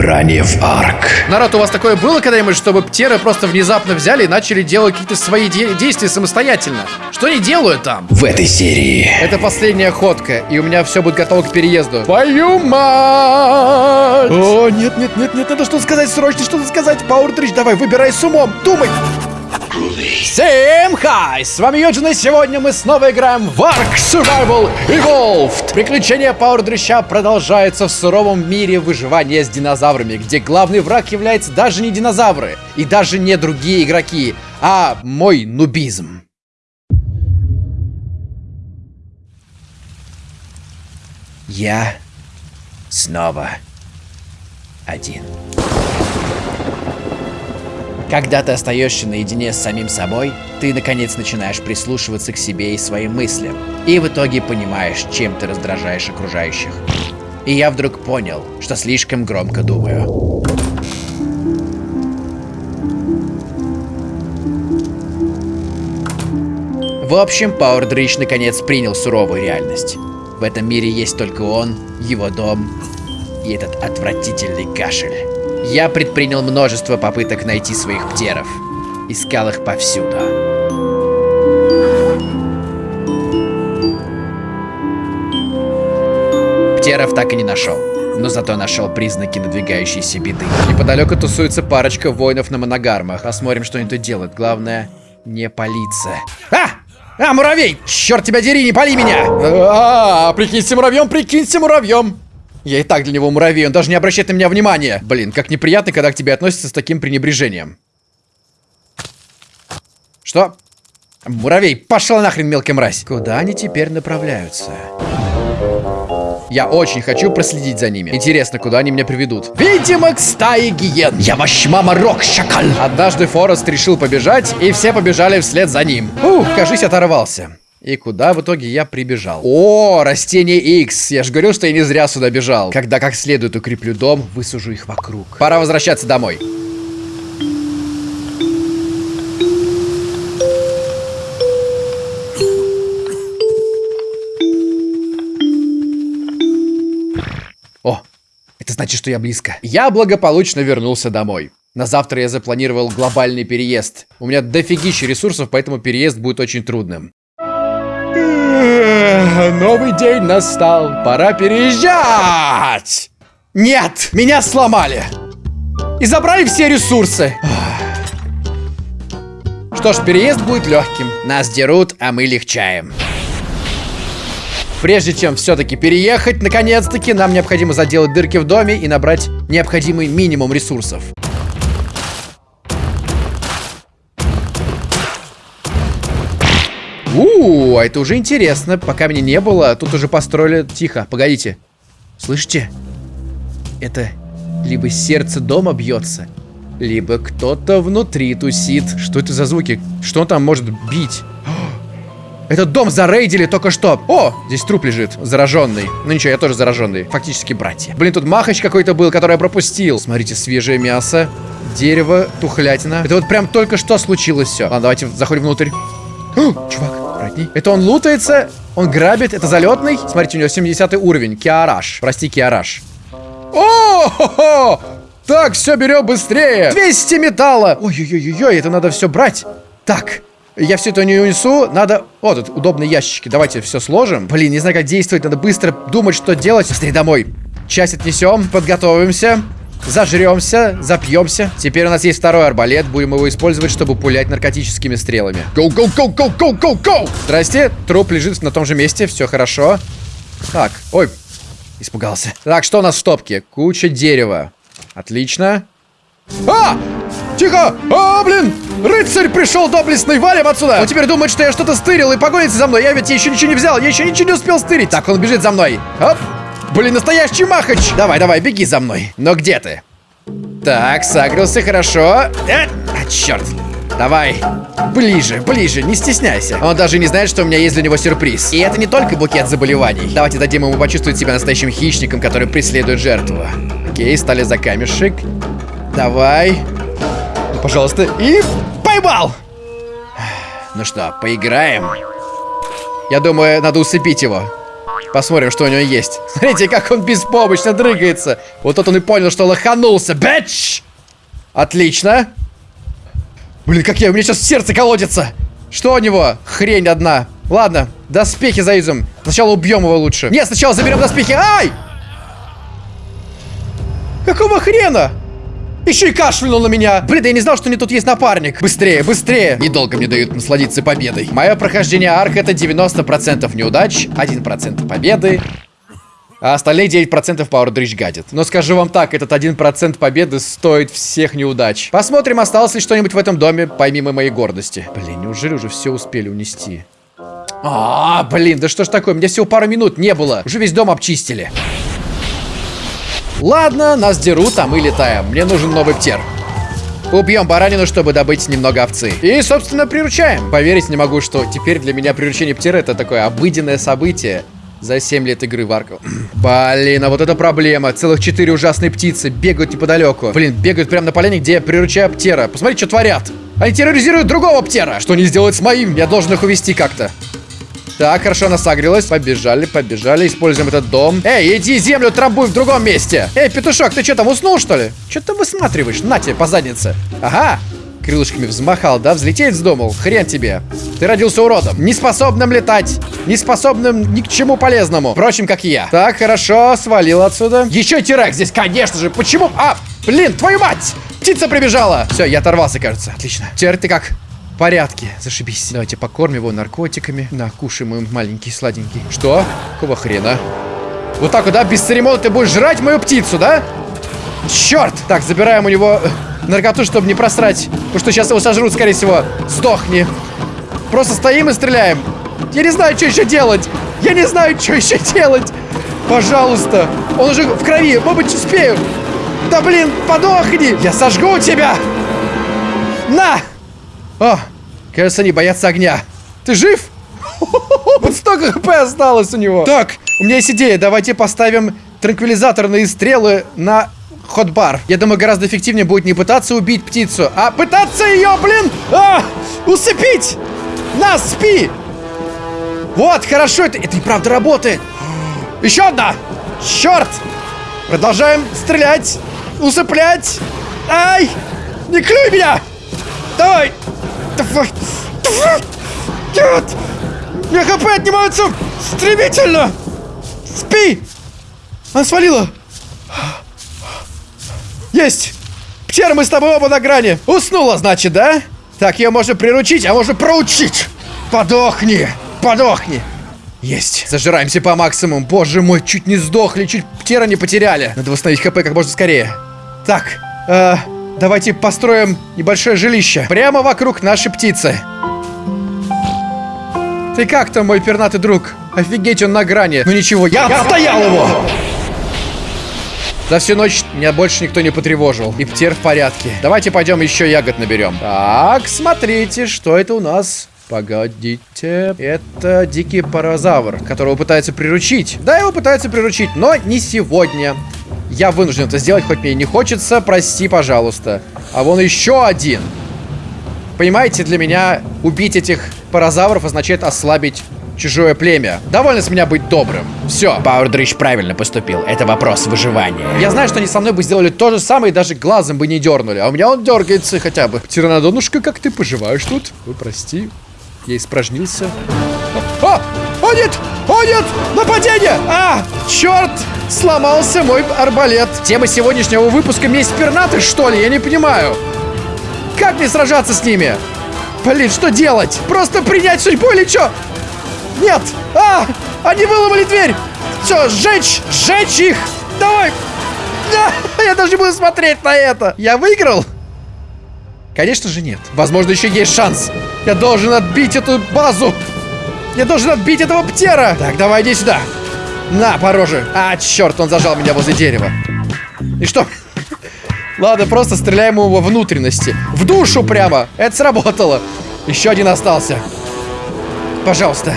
Ранее в Арк. Народ, у вас такое было когда-нибудь, чтобы птеры просто внезапно взяли и начали делать какие-то свои де- действия самостоятельно? Что они делают там? В этой серии. Это последняя ходка, и у меня все будет готово к переезду. Твою мать! О, нет, нет, нет, нет, надо что-то сказать, срочно что-то сказать. Пауэрдрич, давай, выбирай с умом, думай. Всем хай! С вами Юджин, и сегодня мы снова играем в Ark Survival Evolved. Приключения Пауэрдрища продолжаются в суровом мире выживания с динозаврами, где главный враг является даже не динозавры, и даже не другие игроки, а мой нубизм. Я снова один. Когда ты остаешься наедине с самим собой, ты наконец начинаешь прислушиваться к себе и своим мыслям. И в итоге понимаешь, чем ты раздражаешь окружающих. И я вдруг понял, что слишком громко думаю. В общем, Пауэрдрич наконец принял суровую реальность. В этом мире есть только он, его дом и этот отвратительный кашель. Я предпринял множество попыток найти своих птеров. Искал их повсюду. Птеров так и не нашел. Но зато нашел признаки надвигающейся беды. Неподалеку тусуется парочка воинов на моногармах. Посмотрим, что они тут делают. Главное, не палиться. А! А, муравей! Черт тебя дери, не пали меня! А, прикинься муравьем, прикинься муравьем! Я и так для него муравей, он даже не обращает на меня внимания. Блин, как неприятно, когда к тебе относятся с таким пренебрежением. Что? Муравей, пошел нахрен, мелкая мразь. Куда они теперь направляются? Я очень хочу проследить за ними. Интересно, куда они меня приведут. Видимо, к стае гиен. Я ваш мама рок, шакал. Однажды Форест решил побежать, и все побежали вслед за ним. Ух, кажись, оторвался. И куда в итоге я прибежал? О, растение X. Я же говорил, что я не зря сюда бежал. Когда как следует укреплю дом, высужу их вокруг. Пора возвращаться домой. О, это значит, что я близко. Я благополучно вернулся домой. На завтра я запланировал глобальный переезд. У меня дофигища ресурсов, поэтому переезд будет очень трудным. Новый день настал. Пора переезжать. Нет, меня сломали. И забрали все ресурсы. Что ж, переезд будет легким. Нас дерут, а мы легчаем. Прежде чем все-таки переехать, наконец-таки, нам необходимо заделать дырки в доме и набрать необходимый минимум ресурсов. У, а это уже интересно. Пока меня не было, тут уже построили... Тихо, погодите. Слышите? Это либо сердце дома бьется, либо кто-то внутри тусит. Что это за звуки? Что он там может бить? Этот дом зарейдили только что. О, здесь труп лежит, зараженный. Ну ничего, я тоже зараженный. Фактически братья. Блин, тут махач какой-то был, который я пропустил. Смотрите, свежее мясо, дерево, тухлятина. Это вот прям только что случилось все. Ладно, давайте заходим внутрь. Чувак, братний. Это он лутается, он грабит, это залетный. Смотрите, у него 70 уровень. Киараш. Прости, Киараш. О, хо -хо! Так, все берем быстрее. 200 металла. Ой-ой-ой-ой, это надо все брать. Так, я все это не унесу, надо... О, тут удобные ящички, давайте все сложим. Блин, не знаю, как действовать, надо быстро думать, что делать. Быстрее домой. Часть отнесем, подготовимся. Зажремся, запьемся. Теперь у нас есть второй арбалет. Будем его использовать, чтобы пулять наркотическими стрелами. Go, go, go, go, go, go, go! Здрасте. Труп лежит на том же месте. Все хорошо. Так, ой, испугался. Так, что у нас в стопке? Куча дерева. Отлично. А! Тихо! А, блин! Рыцарь пришел доблестный, валим отсюда! Он теперь думает, что я что-то стырил и погонится за мной. Я ведь еще ничего не взял, я еще ничего не успел стырить. Так, он бежит за мной. Оп! Блин, настоящий махач! Давай, давай, беги за мной. Но где ты? Так, согрелся хорошо. Э, а, черт. Давай. Ближе, ближе, не стесняйся. Он даже не знает, что у меня есть для него сюрприз. И это не только букет заболеваний. Давайте дадим ему почувствовать себя настоящим хищником, который преследует жертву. Окей, стали за камешек. Давай. Ну, пожалуйста. И поймал! Ну что, поиграем? Я думаю, надо усыпить его. Посмотрим, что у него есть. Смотрите, как он беспомощно дрыгается. Вот тут он и понял, что лоханулся. Бэч! Отлично. Блин, как я, у меня сейчас сердце колодится. Что у него? Хрень одна. Ладно, доспехи заюзаем. Сначала убьем его лучше. Нет, сначала заберем доспехи. Ай! Какого хрена? Еще и кашлянул на меня. Блин, я не знал, что у меня тут есть напарник. Быстрее, быстрее. Недолго мне дают насладиться победой. Мое прохождение арк это 90% неудач, 1% победы. А остальные 9% Power Dredge гадит. Но скажу вам так, этот 1% победы стоит всех неудач. Посмотрим, осталось ли что-нибудь в этом доме, помимо моей гордости. Блин, неужели уже все успели унести? А, блин, да что ж такое, мне всего пару минут не было. Уже весь дом обчистили. Ладно, нас дерут, а мы летаем. Мне нужен новый птер. Убьем баранину, чтобы добыть немного овцы. И, собственно, приручаем. Поверить не могу, что теперь для меня приручение птера это такое обыденное событие. За 7 лет игры в Арку. Блин, а вот это проблема. Целых 4 ужасные птицы бегают неподалеку. Блин, бегают прямо на поляне, где я приручаю птера. Посмотри, что творят. Они терроризируют другого птера. Что они сделают с моим? Я должен их увести как-то. Так, хорошо, она согрелась. Побежали, побежали. Используем этот дом. Эй, иди землю трамбуй в другом месте. Эй, петушок, ты что там, уснул, что ли? Что ты высматриваешь? На тебе по заднице. Ага. Крылышками взмахал, да? Взлететь вздумал? Хрен тебе. Ты родился уродом. Неспособным летать. Неспособным ни к чему полезному. Впрочем, как и я. Так, хорошо, свалил отсюда. Еще тирак здесь, конечно же. Почему? А, блин, твою мать! Птица прибежала. Все, я оторвался, кажется. Отлично. Теперь ты как? Порядке. Зашибись. Давайте покормим его наркотиками. На, кушай, мой маленький сладенький. Что? Какого хрена? Вот так вот, да? Без церемонии ты будешь жрать мою птицу, да? Черт! Так, забираем у него э, наркоту, чтобы не просрать. Потому что сейчас его сожрут, скорее всего. Сдохни. Просто стоим и стреляем. Я не знаю, что еще делать. Я не знаю, что еще делать. Пожалуйста. Он уже в крови. Может быть, успею. Да блин, подохни. Я сожгу тебя. На! О, кажется, они боятся огня. Ты жив? Вот столько хп осталось у него. Так, у меня есть идея. Давайте поставим транквилизаторные стрелы на ходбар. Я думаю, гораздо эффективнее будет не пытаться убить птицу, а пытаться ее, блин, а, усыпить. На, спи. Вот, хорошо, это, это и правда работает. Еще одна. Черт. Продолжаем стрелять, усыплять. Ай, не клюй меня. Давай. Нет! Мне хп отнимаются стремительно! Спи! Она свалила! Есть! Птер, мы с тобой оба на грани! Уснула, значит, да? Так, ее можно приручить, а можно проучить! Подохни! Подохни! Есть. Зажираемся по максимуму. Боже мой, чуть не сдохли, чуть птера не потеряли. Надо восстановить хп как можно скорее. Так, э, Давайте построим небольшое жилище. Прямо вокруг нашей птицы. Ты как там, мой пернатый друг? Офигеть, он на грани. Ну ничего, я, отстоял его! За всю ночь меня больше никто не потревожил. И птер в порядке. Давайте пойдем еще ягод наберем. Так, смотрите, что это у нас. Погодите. Это дикий паразавр, которого пытаются приручить. Да, его пытаются приручить, но не сегодня. Я вынужден это сделать, хоть мне и не хочется. Прости, пожалуйста. А вон еще один. Понимаете, для меня убить этих паразавров означает ослабить чужое племя. Довольно с меня быть добрым. Все. Пауэрдрич правильно поступил. Это вопрос выживания. Я знаю, что они со мной бы сделали то же самое и даже глазом бы не дернули. А у меня он дергается хотя бы. Тиранодонушка, как ты поживаешь тут? Ой, прости. Я испражнился. О! О, нет! Нападение! А! Черт! Сломался мой арбалет. Тема сегодняшнего выпуска месть пернаты, что ли? Я не понимаю. Как мне сражаться с ними? Блин, что делать? Просто принять судьбу или что? Нет! А! Они выломали дверь! Все, сжечь! Сжечь их! Давай! А, я даже не буду смотреть на это! Я выиграл? Конечно же нет. Возможно, еще есть шанс. Я должен отбить эту базу. Я должен отбить этого птера. Так, давай, иди сюда. На, по роже. А, черт, он зажал меня возле дерева. И что? Ладно, просто стреляем его во внутренности. В душу прямо. Это сработало. Еще один остался. Пожалуйста.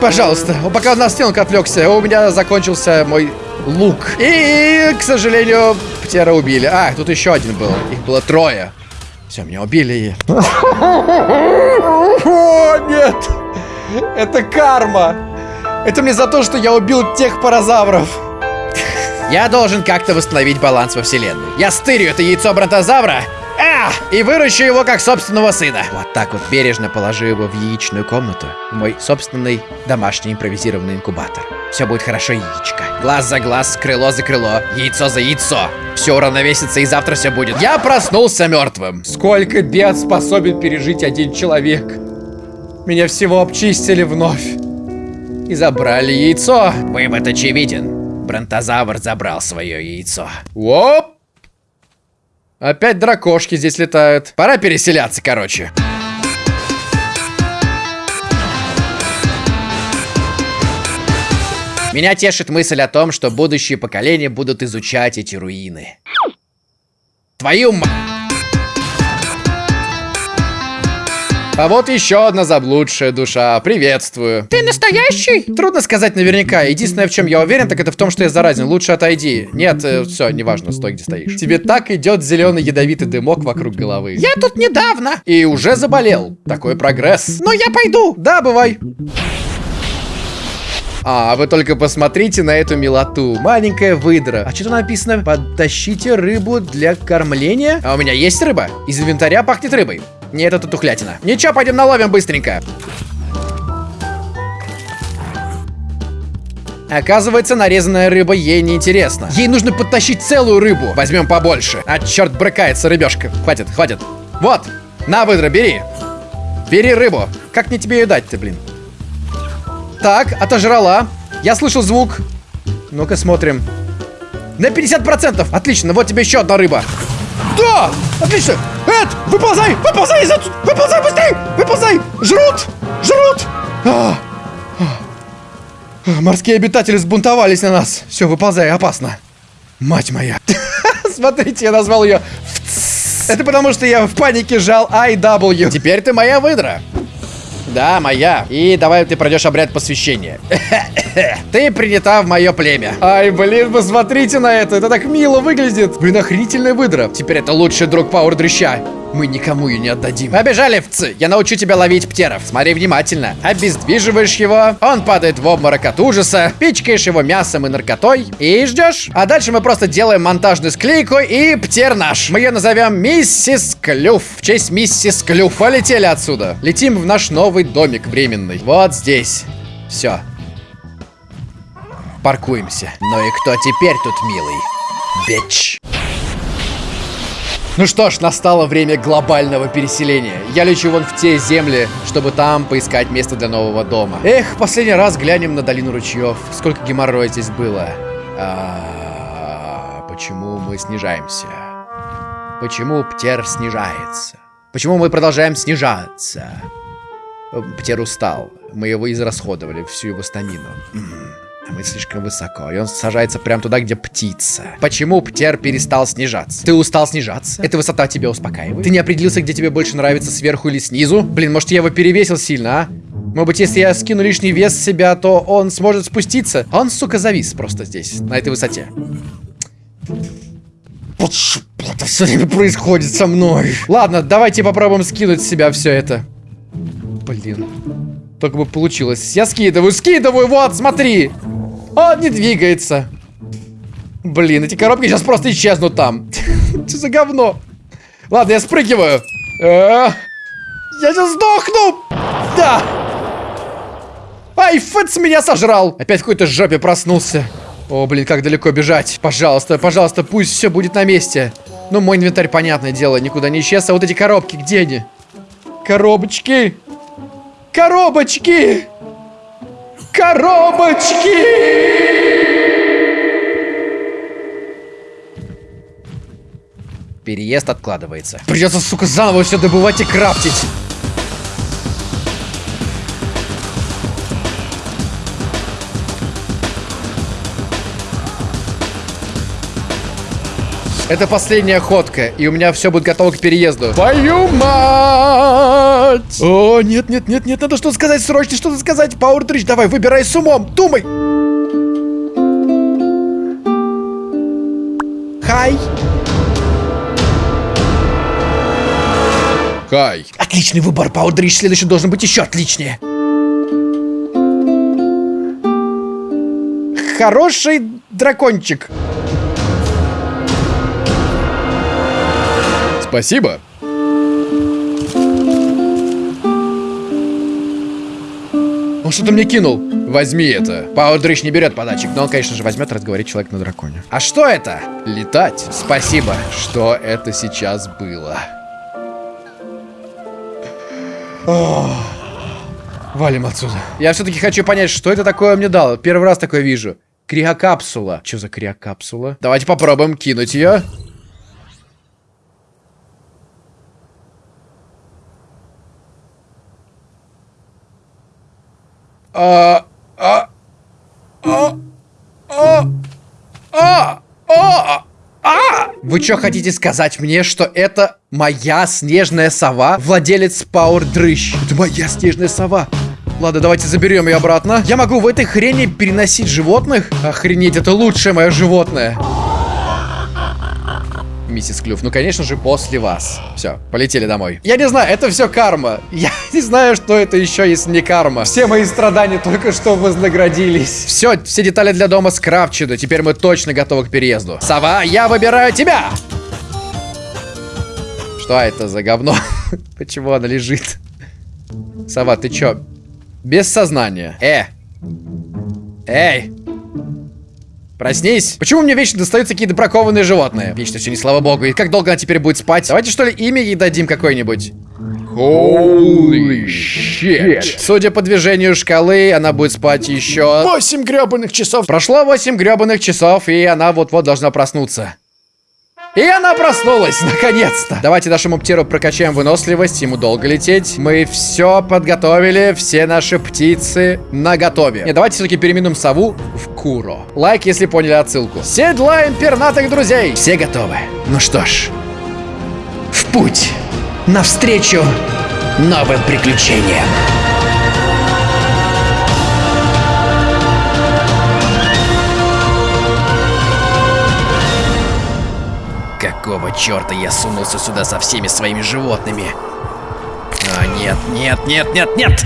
Пожалуйста. Пока на стенку отвлекся, у меня закончился мой лук. И, к сожалению, птера убили. А, тут еще один был. Их было трое. Все, меня убили. О, нет! Это карма! Это мне за то, что я убил тех паразавров. Я должен как-то восстановить баланс во вселенной. Я стырю это яйцо бронтозавра а, и выращу его как собственного сына. Вот так вот бережно положу его в яичную комнату. В мой собственный домашний импровизированный инкубатор. Все будет хорошо, яичко. Глаз за глаз, крыло за крыло, яйцо за яйцо. Все уравновесится и завтра все будет. Я проснулся мертвым. Сколько бед способен пережить один человек? Меня всего обчистили вновь. И забрали яйцо. Вывод очевиден. Бронтозавр забрал свое яйцо. Оп! Опять дракошки здесь летают. Пора переселяться, короче. Меня тешит мысль о том, что будущие поколения будут изучать эти руины. Твою м... А вот еще одна заблудшая душа. Приветствую. Ты настоящий? Трудно сказать наверняка. Единственное, в чем я уверен, так это в том, что я заразен. Лучше отойди. Нет, э, все, неважно, стой, где стоишь. Тебе так идет зеленый ядовитый дымок вокруг головы. Я тут недавно. И уже заболел. Такой прогресс. Но я пойду. Да, бывай. А, вы только посмотрите на эту милоту. Маленькая выдра. А что тут написано? Подтащите рыбу для кормления? А у меня есть рыба. Из инвентаря пахнет рыбой. Не, это тухлятина. Ничего, пойдем наловим быстренько. Оказывается, нарезанная рыба ей не интересна. Ей нужно подтащить целую рыбу. Возьмем побольше. А черт брыкается рыбешка. Хватит, хватит. Вот, на, выдра, бери. Бери рыбу. Как мне тебе ее дать-то, блин? Так, отожрала. Я слышал звук. Ну-ка, смотрим. На 50%. Отлично, вот тебе еще одна рыба. Да! Отлично! Эд, выползай! Выползай из! Выползай быстрей! Выползай! Жрут! Жрут! А, а. Морские обитатели сбунтовались на нас. Все, выползай, опасно. Мать моя. Смотрите, я назвал ее Это потому, что я в панике жал IW. Теперь ты моя выдра. Да, моя. И давай ты пройдешь обряд посвящения. ты принята в мое племя. Ай, блин, посмотрите на это. Это так мило выглядит. Блин, охренительная выдра. Теперь это лучший друг Пауэр Дрыща. Мы никому ее не отдадим. Побежали, вцы. Я научу тебя ловить птеров. Смотри внимательно. Обездвиживаешь его. Он падает в обморок от ужаса. Пичкаешь его мясом и наркотой. И ждешь. А дальше мы просто делаем монтажную склейку и птер наш. Мы ее назовем Миссис Клюв. В честь Миссис Клюв. Полетели отсюда. Летим в наш новый домик временный. Вот здесь. Все. Паркуемся. Ну и кто теперь тут милый? Бич. Ну что ж, настало время глобального переселения. Я лечу вон в те земли, чтобы там поискать место для нового дома. Эх, последний раз глянем на долину ручьев. Сколько геморроя здесь было. А, почему мы снижаемся? Почему Птер снижается? Почему мы продолжаем снижаться? Птер устал. Мы его израсходовали, всю его стамину. А мы слишком высоко, и он сажается прямо туда, где птица. Почему птер перестал снижаться? Ты устал снижаться? Эта высота тебя успокаивает? Ты не определился, где тебе больше нравится, сверху или снизу? Блин, может я его перевесил сильно, а? Может быть, если я скину лишний вес с себя, то он сможет спуститься? Он, сука, завис просто здесь, на этой высоте. Это все время происходит со мной. Ладно, давайте попробуем скинуть с себя все это. Блин. Только бы получилось. Я скидываю, скидываю, вот, смотри. Он не двигается. Блин, эти коробки сейчас просто исчезнут там. Что за говно? Ладно, я спрыгиваю. Э, я сейчас сдохну. Да. Ай, Фэтс меня сожрал. Опять в какой-то жопе проснулся. О, блин, как далеко бежать. Пожалуйста, пожалуйста, пусть все будет на месте. Ну, мой инвентарь, понятное дело, никуда не исчез. А вот эти коробки, где они? Коробочки. Коробочки! Коробочки! Переезд откладывается. Придется, сука, заново все добывать и крафтить. Это последняя ходка, и у меня все будет готово к переезду. Твою мать! О, нет, нет, нет, нет, надо что-то сказать, срочно что-то сказать. Пауэр Дрич, давай, выбирай с умом, думай! Хай! Хай. Отличный выбор, Пауэр Дрич, следующий должен быть еще отличнее. хороший дракончик. Спасибо. Он что-то мне кинул. Возьми это. Паудрыч не берет подачек, но он, конечно же, возьмет, разговорит человек на драконе. А что это? Летать. Спасибо. Что это сейчас было? Ох. Валим отсюда. Я все-таки хочу понять, что это такое мне дало. Первый раз такое вижу. Криокапсула. Что за криокапсула? Давайте попробуем кинуть ее. А, а, а, а, а, а, а! Вы что хотите сказать мне, что это моя снежная сова? Владелец Пауэр Дрыщ. Это моя снежная сова. Ладно, давайте заберем ее обратно. Я могу в этой хрени переносить животных? Охренеть, это лучшее мое животное. Миссис Клюв, ну конечно же после вас. Все, полетели домой. Я не знаю, это все карма. Я не знаю, что это еще, если не карма. Все мои страдания только что вознаградились. Все, все детали для дома скрафчены. Теперь мы точно готовы к переезду. Сова, я выбираю тебя! Что это за говно? Почему она лежит? Сова, ты чё? Без сознания. Э! Эй! Проснись. Почему мне вечно достаются какие-то бракованные животные? Вечно все не слава богу. И как долго она теперь будет спать? Давайте что ли имя ей дадим какое-нибудь. Holy shit. Судя по движению шкалы, она будет спать еще 8 гребаных часов. Прошло 8 гребаных часов, и она вот-вот должна проснуться. И она проснулась, наконец-то. Давайте нашему птеру прокачаем выносливость, ему долго лететь. Мы все подготовили, все наши птицы на готове. Не, давайте все-таки переименуем сову в Куро. Лайк, если поняли отсылку. Седлаем пернатых друзей. Все готовы. Ну что ж, в путь. Навстречу новым приключениям. Какого черта я сунулся сюда со всеми своими животными? А, нет, нет, нет, нет, нет!